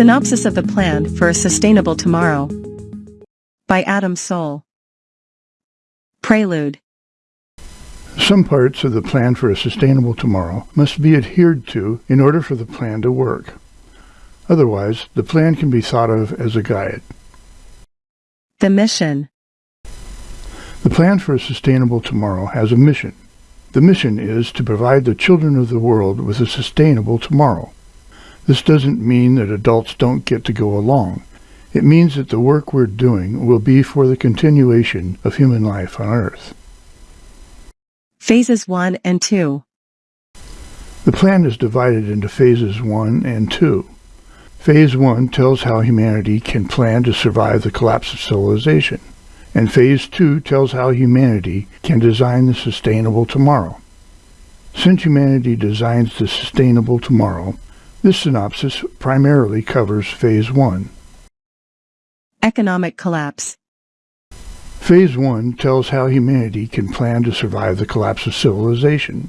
Synopsis of the Plan for a Sustainable Tomorrow by Adam Soul. Prelude Some parts of the plan for a sustainable tomorrow must be adhered to in order for the plan to work. Otherwise, the plan can be thought of as a guide. The Mission The plan for a sustainable tomorrow has a mission. The mission is to provide the children of the world with a sustainable tomorrow. This doesn't mean that adults don't get to go along. It means that the work we're doing will be for the continuation of human life on Earth. Phases 1 and 2 The plan is divided into phases 1 and 2. Phase 1 tells how humanity can plan to survive the collapse of civilization, and Phase 2 tells how humanity can design the sustainable tomorrow. Since humanity designs the sustainable tomorrow, this synopsis primarily covers Phase 1. Economic Collapse Phase 1 tells how humanity can plan to survive the collapse of civilization.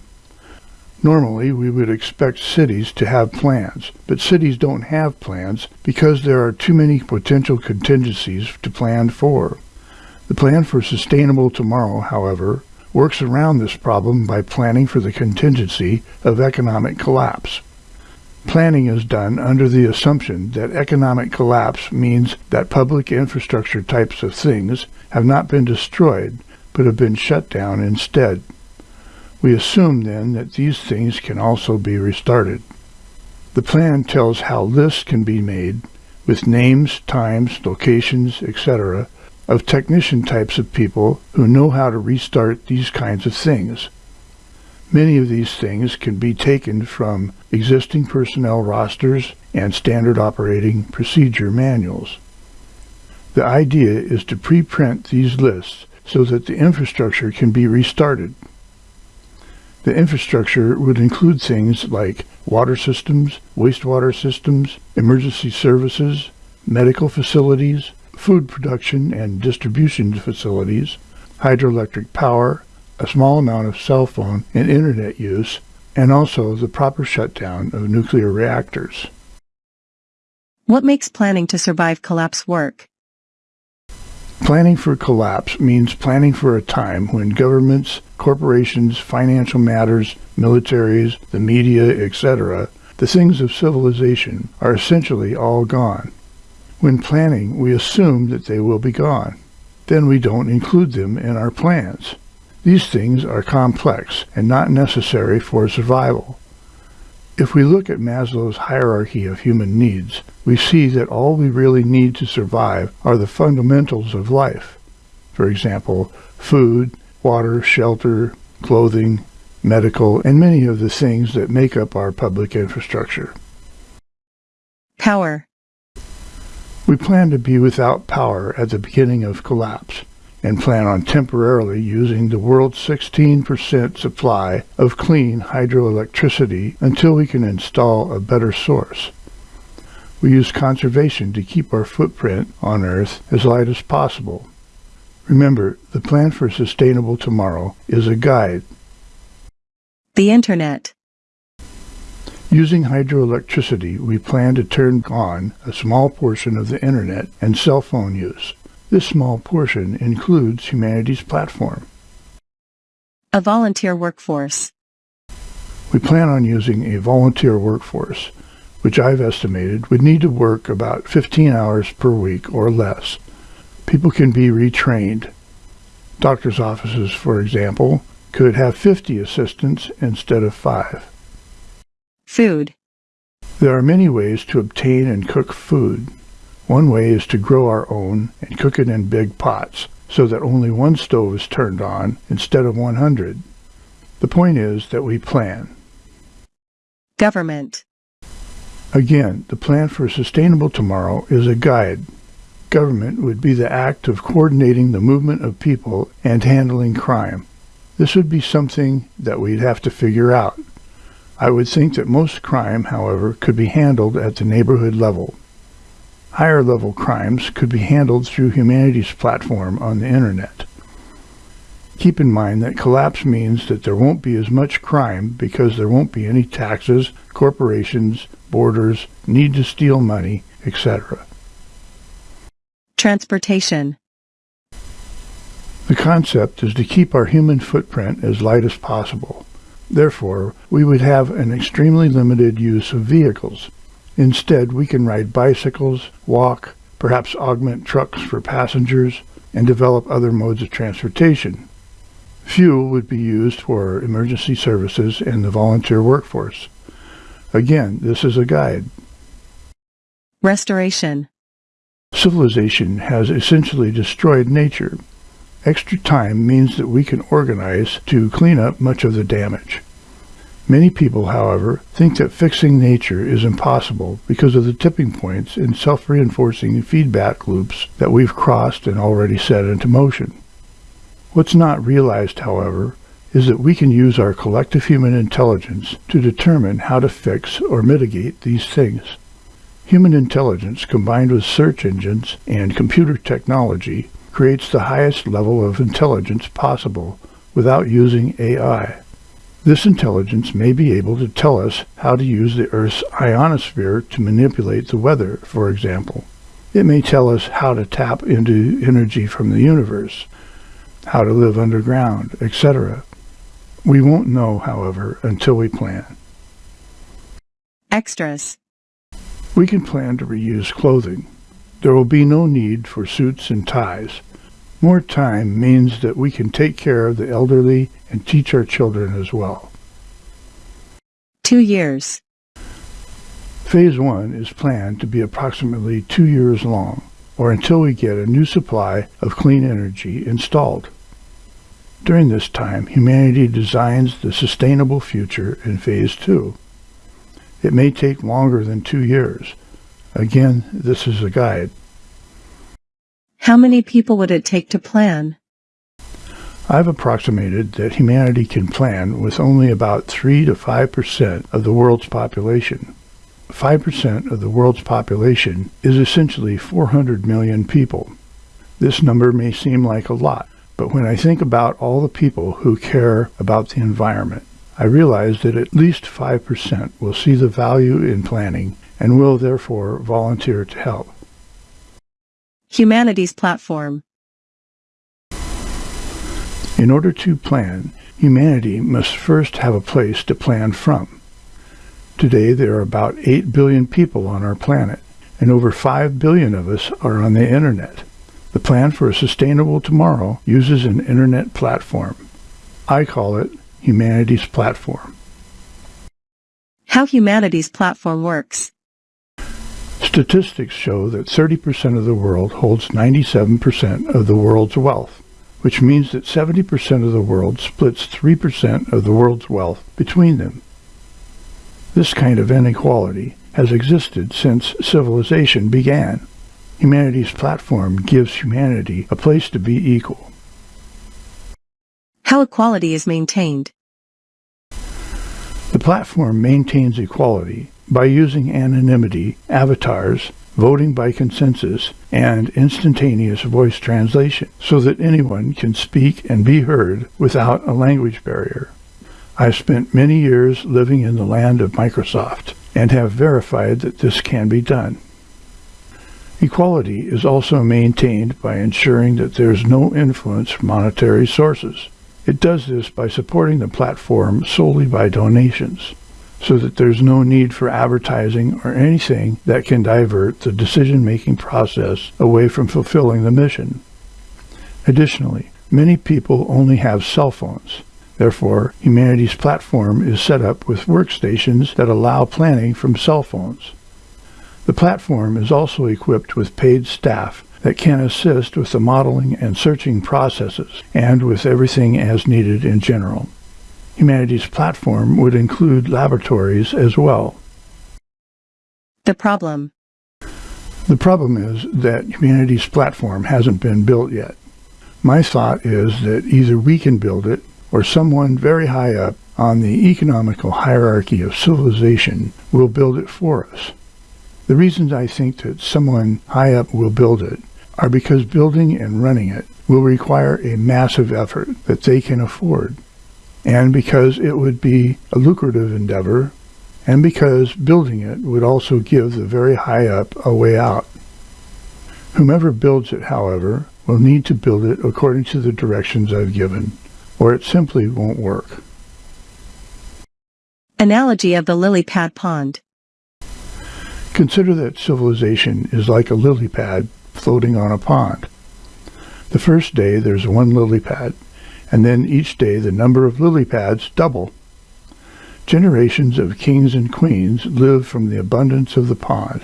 Normally, we would expect cities to have plans, but cities don't have plans because there are too many potential contingencies to plan for. The Plan for Sustainable Tomorrow, however, works around this problem by planning for the contingency of economic collapse. Planning is done under the assumption that economic collapse means that public infrastructure types of things have not been destroyed, but have been shut down instead. We assume then that these things can also be restarted. The plan tells how lists can be made, with names, times, locations, etc., of technician types of people who know how to restart these kinds of things. Many of these things can be taken from existing personnel rosters and standard operating procedure manuals. The idea is to pre-print these lists so that the infrastructure can be restarted. The infrastructure would include things like water systems, wastewater systems, emergency services, medical facilities, food production and distribution facilities, hydroelectric power, a small amount of cell phone and internet use, and also the proper shutdown of nuclear reactors. What makes planning to survive collapse work? Planning for collapse means planning for a time when governments, corporations, financial matters, militaries, the media, etc., the things of civilization, are essentially all gone. When planning, we assume that they will be gone. Then we don't include them in our plans. These things are complex and not necessary for survival. If we look at Maslow's hierarchy of human needs, we see that all we really need to survive are the fundamentals of life. For example, food, water, shelter, clothing, medical, and many of the things that make up our public infrastructure. Power We plan to be without power at the beginning of collapse and plan on temporarily using the world's 16% supply of clean hydroelectricity until we can install a better source. We use conservation to keep our footprint on Earth as light as possible. Remember, the plan for a sustainable tomorrow is a guide. The Internet Using hydroelectricity, we plan to turn on a small portion of the Internet and cell phone use. This small portion includes humanity's platform. A volunteer workforce. We plan on using a volunteer workforce, which I've estimated would need to work about 15 hours per week or less. People can be retrained. Doctor's offices, for example, could have 50 assistants instead of five. Food. There are many ways to obtain and cook food. One way is to grow our own and cook it in big pots so that only one stove is turned on instead of 100. The point is that we plan. Government. Again, the plan for a sustainable tomorrow is a guide. Government would be the act of coordinating the movement of people and handling crime. This would be something that we'd have to figure out. I would think that most crime, however, could be handled at the neighborhood level. Higher level crimes could be handled through humanity's platform on the internet. Keep in mind that collapse means that there won't be as much crime because there won't be any taxes, corporations, borders, need to steal money, etc. Transportation. The concept is to keep our human footprint as light as possible. Therefore, we would have an extremely limited use of vehicles. Instead, we can ride bicycles, walk, perhaps augment trucks for passengers, and develop other modes of transportation. Fuel would be used for emergency services and the volunteer workforce. Again, this is a guide. Restoration. Civilization has essentially destroyed nature. Extra time means that we can organize to clean up much of the damage. Many people, however, think that fixing nature is impossible because of the tipping points and self-reinforcing feedback loops that we've crossed and already set into motion. What's not realized, however, is that we can use our collective human intelligence to determine how to fix or mitigate these things. Human intelligence combined with search engines and computer technology creates the highest level of intelligence possible without using AI. This intelligence may be able to tell us how to use the Earth's ionosphere to manipulate the weather, for example. It may tell us how to tap into energy from the universe, how to live underground, etc. We won't know, however, until we plan. Extras. We can plan to reuse clothing. There will be no need for suits and ties. More time means that we can take care of the elderly and teach our children as well. Two years. Phase 1 is planned to be approximately two years long, or until we get a new supply of clean energy installed. During this time, humanity designs the sustainable future in Phase 2. It may take longer than two years. Again, this is a guide. How many people would it take to plan? I've approximated that humanity can plan with only about 3 to 5% of the world's population. 5% of the world's population is essentially 400 million people. This number may seem like a lot, but when I think about all the people who care about the environment, I realize that at least 5% will see the value in planning and will therefore volunteer to help. Humanity's platform. In order to plan, humanity must first have a place to plan from. Today there are about 8 billion people on our planet, and over 5 billion of us are on the internet. The plan for a sustainable tomorrow uses an internet platform. I call it Humanity's Platform. How Humanity's platform works. Statistics show that 30% of the world holds 97% of the world's wealth, which means that 70% of the world splits 3% of the world's wealth between them. This kind of inequality has existed since civilization began. Humanity's platform gives humanity a place to be equal. How equality is maintained. The platform maintains equality by using anonymity, avatars, voting by consensus, and instantaneous voice translation so that anyone can speak and be heard without a language barrier. I've spent many years living in the land of Microsoft and have verified that this can be done. Equality is also maintained by ensuring that there is no influence from monetary sources. It does this by supporting the platform solely by donations, so that there's no need for advertising or anything that can divert the decision-making process away from fulfilling the mission. Additionally, many people only have cell phones. Therefore, Humanity's platform is set up with workstations that allow planning from cell phones. The platform is also equipped with paid staff that can assist with the modeling and searching processes and with everything as needed in general. Humanity's platform would include laboratories as well. The problem. The problem is that Humanity's platform hasn't been built yet. My thought is that either we can build it or someone very high up on the economical hierarchy of civilization will build it for us. The reasons I think that someone high up will build it are because building and running it will require a massive effort that they can afford, and because it would be a lucrative endeavor and because building it would also give the very high up a way out. Whomever builds it, however, will need to build it according to the directions I've given, or it simply won't work. Analogy of the lily pad pond. Consider that civilization is like a lily pad floating on a pond. The first day there's one lily pad, and then each day the number of lily pads double. Generations of kings and queens live from the abundance of the pond.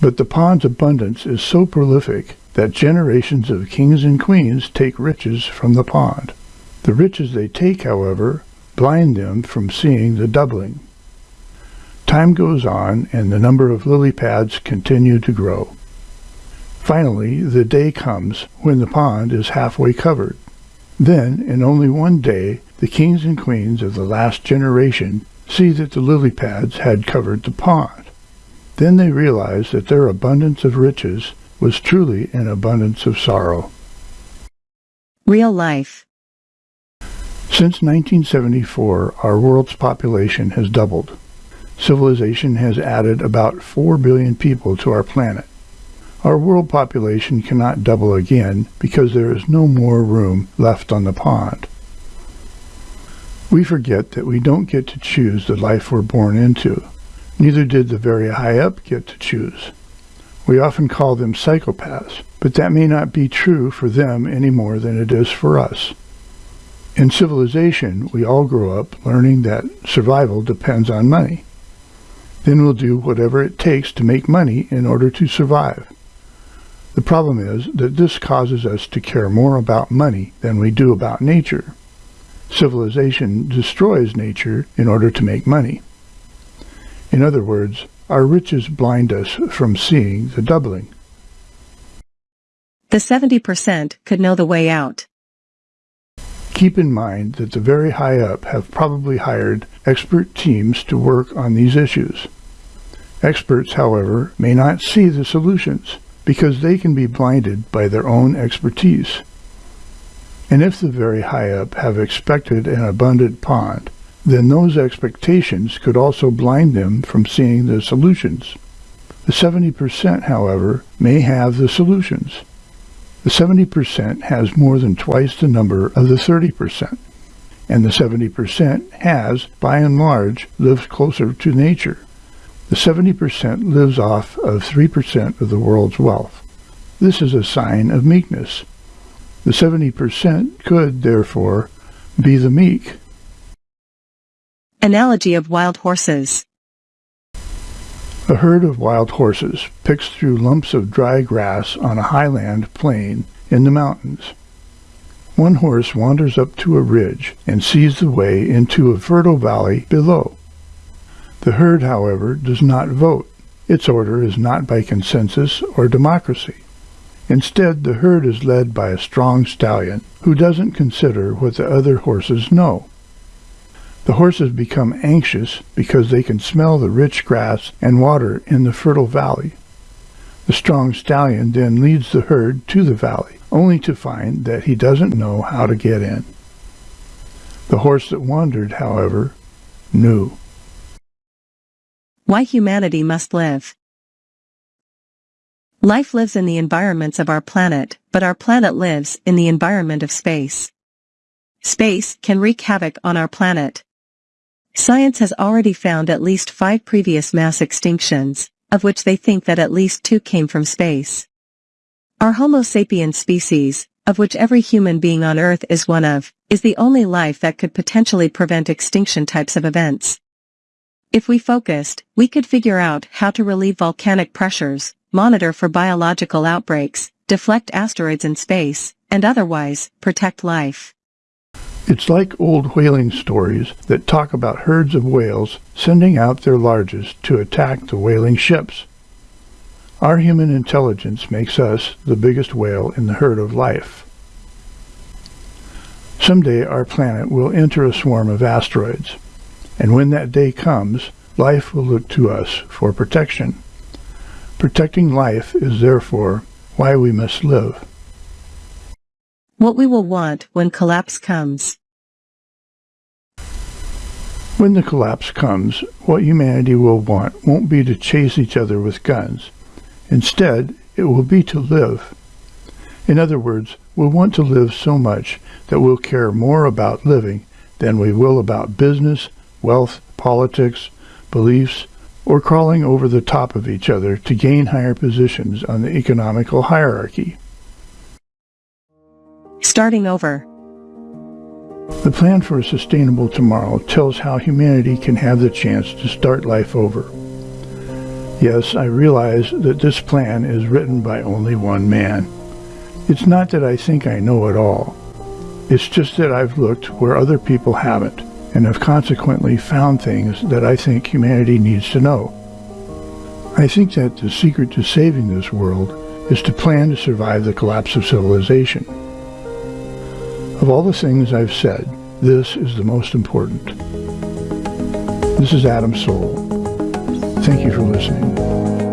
But the pond's abundance is so prolific that generations of kings and queens take riches from the pond. The riches they take, however, blind them from seeing the doubling. Time goes on and the number of lily pads continue to grow. Finally, the day comes when the pond is halfway covered. Then, in only one day, the kings and queens of the last generation see that the lily pads had covered the pond. Then they realize that their abundance of riches was truly an abundance of sorrow. Real life. Since 1974, our world's population has doubled. Civilization has added about 4 billion people to our planet. Our world population cannot double again because there is no more room left on the pond. We forget that we don't get to choose the life we're born into. Neither did the very high up get to choose. We often call them psychopaths, but that may not be true for them any more than it is for us. In civilization, we all grow up learning that survival depends on money. Then we'll do whatever it takes to make money in order to survive. The problem is that this causes us to care more about money than we do about nature. Civilization destroys nature in order to make money. In other words, our riches blind us from seeing the doubling. The 70% could know the way out. Keep in mind that the very high up have probably hired expert teams to work on these issues. Experts, however, may not see the solutions because they can be blinded by their own expertise. And if the very high up have expected an abundant pond, then those expectations could also blind them from seeing the solutions. The 70%, however, may have the solutions. The 70% has more than twice the number of the 30%, and the 70% has, by and large, lived closer to nature. The 70% lives off of 3% of the world's wealth. This is a sign of meekness. The 70% could, therefore, be the meek. Analogy of wild horses. A herd of wild horses picks through lumps of dry grass on a highland plain in the mountains. One horse wanders up to a ridge and sees the way into a fertile valley below. The herd, however, does not vote. Its order is not by consensus or democracy. Instead, the herd is led by a strong stallion who doesn't consider what the other horses know. The horses become anxious because they can smell the rich grass and water in the fertile valley. The strong stallion then leads the herd to the valley, only to find that he doesn't know how to get in. The horse that wandered, however, knew. Why humanity must live. Life lives in the environments of our planet, but our planet lives in the environment of space. Space can wreak havoc on our planet. Science has already found at least five previous mass extinctions, of which they think that at least two came from space. Our Homo sapiens species, of which every human being on Earth is one of, is the only life that could potentially prevent extinction types of events. If we focused, we could figure out how to relieve volcanic pressures, monitor for biological outbreaks, deflect asteroids in space, and otherwise, protect life. It's like old whaling stories that talk about herds of whales sending out their largest to attack the whaling ships. Our human intelligence makes us the biggest whale in the herd of life. Someday our planet will enter a swarm of asteroids. And when that day comes, life will look to us for protection. Protecting life is therefore why we must live. What we will want when collapse comes. When the collapse comes, what humanity will want won't be to chase each other with guns. Instead, it will be to live. In other words, we'll want to live so much that we'll care more about living than we will about business, wealth, politics, beliefs, or crawling over the top of each other to gain higher positions on the economical hierarchy. Starting over. The plan for a sustainable tomorrow tells how humanity can have the chance to start life over. Yes, I realize that this plan is written by only one man. It's not that I think I know it all. It's just that I've looked where other people haven't and have consequently found things that I think humanity needs to know. I think that the secret to saving this world is to plan to survive the collapse of civilization. Of all the things I've said, this is the most important. This is Adam Soul. Thank you for listening.